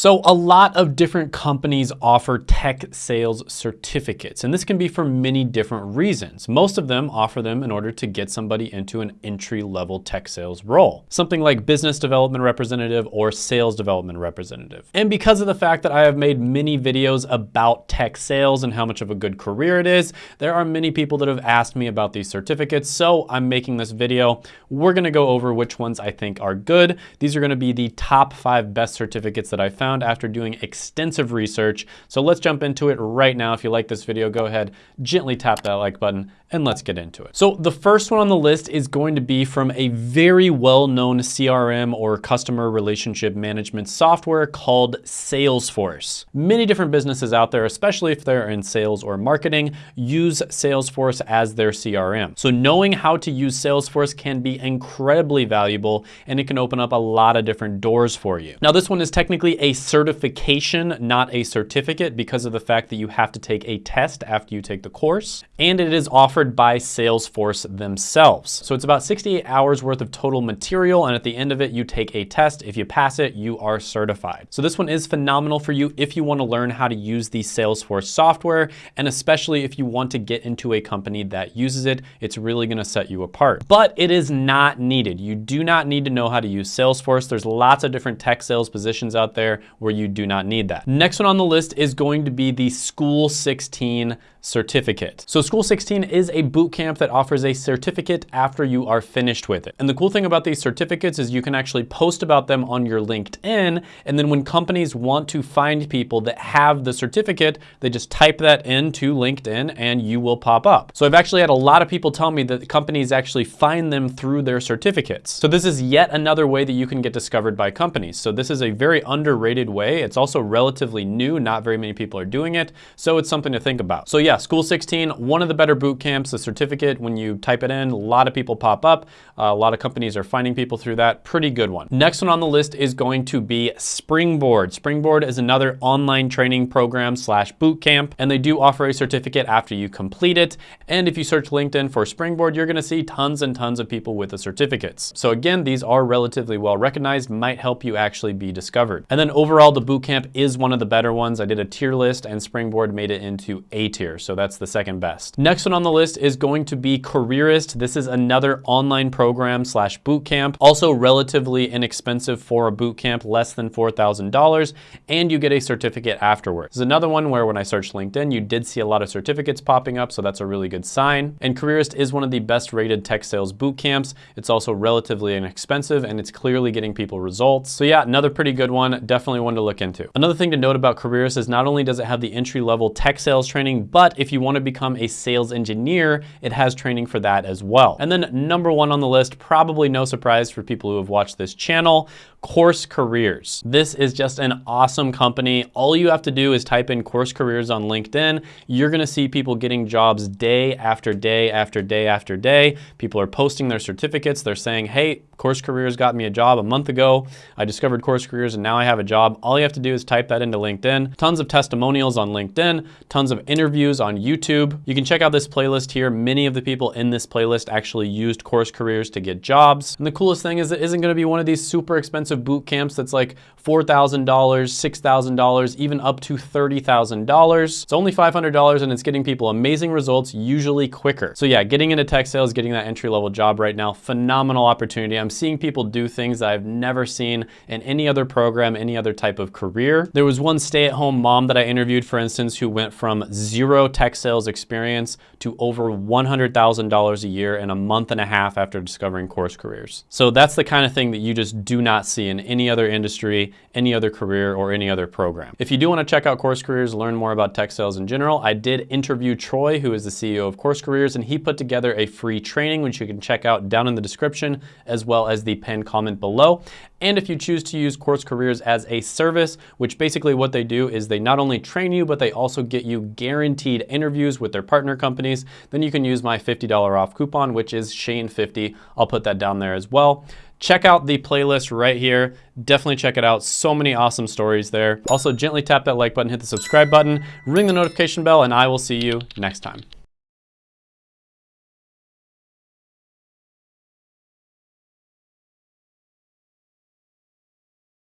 So a lot of different companies offer tech sales certificates, and this can be for many different reasons. Most of them offer them in order to get somebody into an entry level tech sales role, something like business development representative or sales development representative. And because of the fact that I have made many videos about tech sales and how much of a good career it is, there are many people that have asked me about these certificates. So I'm making this video. We're gonna go over which ones I think are good. These are gonna be the top five best certificates that I found after doing extensive research. So let's jump into it right now. If you like this video, go ahead, gently tap that like button and let's get into it. So the first one on the list is going to be from a very well-known CRM or customer relationship management software called Salesforce. Many different businesses out there, especially if they're in sales or marketing, use Salesforce as their CRM. So knowing how to use Salesforce can be incredibly valuable and it can open up a lot of different doors for you. Now this one is technically a certification, not a certificate because of the fact that you have to take a test after you take the course and it is offered by Salesforce themselves. So it's about 68 hours worth of total material. And at the end of it, you take a test. If you pass it, you are certified. So this one is phenomenal for you if you want to learn how to use the Salesforce software. And especially if you want to get into a company that uses it, it's really going to set you apart. But it is not needed. You do not need to know how to use Salesforce. There's lots of different tech sales positions out there where you do not need that. Next one on the list is going to be the School 16 certificate. So School 16 is a boot camp that offers a certificate after you are finished with it. And the cool thing about these certificates is you can actually post about them on your LinkedIn. And then when companies want to find people that have the certificate, they just type that into LinkedIn and you will pop up. So I've actually had a lot of people tell me that companies actually find them through their certificates. So this is yet another way that you can get discovered by companies. So this is a very underrated way. It's also relatively new. Not very many people are doing it. So it's something to think about. So yeah, yeah, School 16, one of the better boot camps, the certificate, when you type it in, a lot of people pop up. Uh, a lot of companies are finding people through that. Pretty good one. Next one on the list is going to be Springboard. Springboard is another online training program slash boot camp, and they do offer a certificate after you complete it. And if you search LinkedIn for Springboard, you're gonna see tons and tons of people with the certificates. So again, these are relatively well recognized, might help you actually be discovered. And then overall, the boot camp is one of the better ones. I did a tier list and Springboard made it into A tier so that's the second best. Next one on the list is going to be Careerist. This is another online program slash boot camp, also relatively inexpensive for a boot camp, less than $4,000, and you get a certificate afterwards. There's another one where when I searched LinkedIn, you did see a lot of certificates popping up, so that's a really good sign. And Careerist is one of the best rated tech sales boot camps. It's also relatively inexpensive and it's clearly getting people results. So yeah, another pretty good one, definitely one to look into. Another thing to note about Careerist is not only does it have the entry level tech sales training, but but if you want to become a sales engineer, it has training for that as well. And then number one on the list, probably no surprise for people who have watched this channel, Course Careers. This is just an awesome company. All you have to do is type in Course Careers on LinkedIn. You're gonna see people getting jobs day after day after day after day. People are posting their certificates. They're saying, hey, Course Careers got me a job a month ago. I discovered Course Careers and now I have a job. All you have to do is type that into LinkedIn. Tons of testimonials on LinkedIn, tons of interviews on YouTube. You can check out this playlist here. Many of the people in this playlist actually used Course Careers to get jobs. And the coolest thing is it isn't gonna be one of these super expensive boot camps that's like $4,000, $6,000, even up to $30,000. It's only $500 and it's getting people amazing results, usually quicker. So yeah, getting into tech sales, getting that entry level job right now, phenomenal opportunity. I'm seeing people do things that I've never seen in any other program, any other type of career. There was one stay-at-home mom that I interviewed, for instance, who went from zero tech sales experience to over $100,000 a year in a month and a half after discovering course careers. So that's the kind of thing that you just do not see in any other industry, any other career, or any other program. If you do want to check out Course Careers, learn more about tech sales in general, I did interview Troy, who is the CEO of Course Careers, and he put together a free training, which you can check out down in the description, as well as the pinned comment below. And if you choose to use Course Careers as a service, which basically what they do is they not only train you, but they also get you guaranteed interviews with their partner companies, then you can use my $50 off coupon, which is Shane50. I'll put that down there as well. Check out the playlist right here. Definitely check it out. So many awesome stories there. Also, gently tap that like button, hit the subscribe button, ring the notification bell, and I will see you next time.